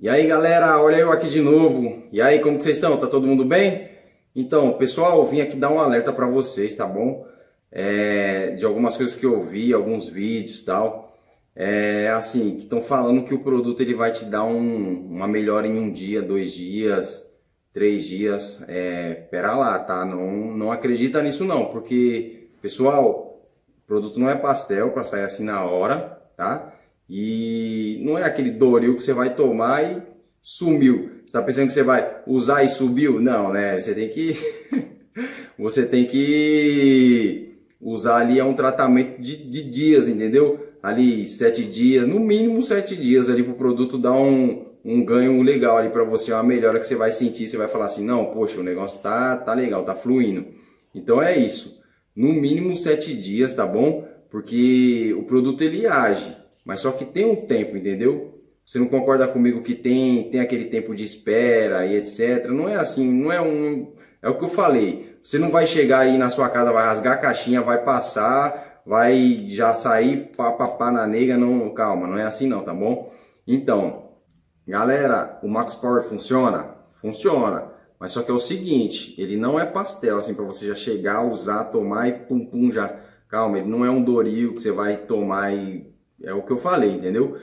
E aí galera, olha eu aqui de novo. E aí, como que vocês estão? Tá todo mundo bem? Então, pessoal, vim aqui dar um alerta para vocês, tá bom? É, de algumas coisas que eu vi, alguns vídeos tal. É assim, que estão falando que o produto ele vai te dar um, uma melhora em um dia, dois dias, três dias. É, pera lá, tá? Não, não acredita nisso não, porque, pessoal, o produto não é pastel para sair assim na hora, tá? E não é aquele Doril que você vai tomar e sumiu. Você está pensando que você vai usar e subiu? Não, né? Você tem que você tem que usar ali é um tratamento de, de dias, entendeu? Ali sete dias, no mínimo sete dias ali para o produto dar um, um ganho legal ali para você, uma melhora que você vai sentir, você vai falar assim, não, poxa, o negócio tá, tá legal, tá fluindo. Então é isso, no mínimo sete dias, tá bom? Porque o produto ele age, mas só que tem um tempo, entendeu? Você não concorda comigo que tem, tem aquele tempo de espera e etc. Não é assim, não é um. É o que eu falei. Você não vai chegar aí na sua casa, vai rasgar a caixinha, vai passar, vai já sair papapá na nega. Não, calma, não é assim não, tá bom? Então, galera, o Max Power funciona? Funciona. Mas só que é o seguinte, ele não é pastel assim para você já chegar, usar, tomar e pum pum já. Calma, ele não é um Doril que você vai tomar e é o que eu falei, entendeu?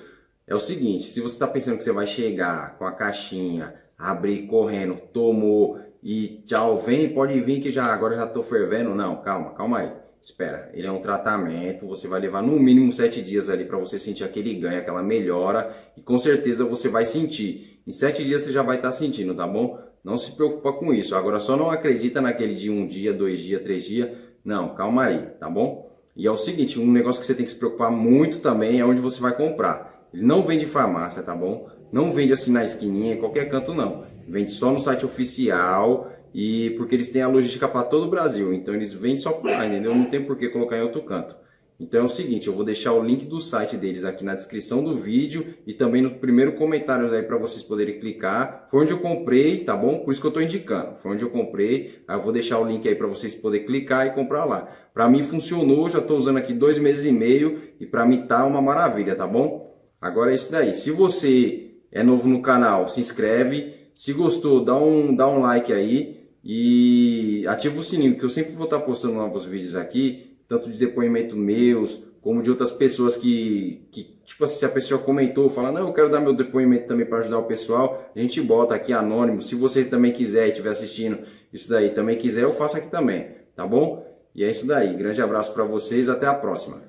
É o seguinte, se você está pensando que você vai chegar com a caixinha, abrir correndo, tomou e tchau, vem, pode vir que já agora já estou fervendo. Não, calma, calma aí. Espera, ele é um tratamento, você vai levar no mínimo sete dias ali para você sentir aquele ganho, aquela melhora e com certeza você vai sentir. Em sete dias você já vai estar tá sentindo, tá bom? Não se preocupa com isso. Agora só não acredita naquele de um dia, dois dias, três dias. Não, calma aí, tá bom? E é o seguinte, um negócio que você tem que se preocupar muito também é onde você vai comprar. Ele não vende farmácia, tá bom? Não vende assim na esquininha, em qualquer canto não. Vende só no site oficial e porque eles têm a logística para todo o Brasil. Então eles vendem só por lá, entendeu? Não tem por que colocar em outro canto. Então é o seguinte, eu vou deixar o link do site deles aqui na descrição do vídeo e também no primeiro comentário aí para vocês poderem clicar. Foi onde eu comprei, tá bom? Por isso que eu estou indicando. Foi onde eu comprei. Aí eu vou deixar o link aí para vocês poderem clicar e comprar lá. Para mim funcionou, já estou usando aqui dois meses e meio e para mim tá uma maravilha, tá bom? Agora é isso daí. Se você é novo no canal, se inscreve. Se gostou, dá um, dá um like aí e ativa o sininho, que eu sempre vou estar postando novos vídeos aqui tanto de depoimento meus, como de outras pessoas que, que tipo assim, se a pessoa comentou, fala, não, eu quero dar meu depoimento também para ajudar o pessoal, a gente bota aqui anônimo, se você também quiser e estiver assistindo isso daí, também quiser, eu faço aqui também, tá bom? E é isso daí, grande abraço para vocês, até a próxima.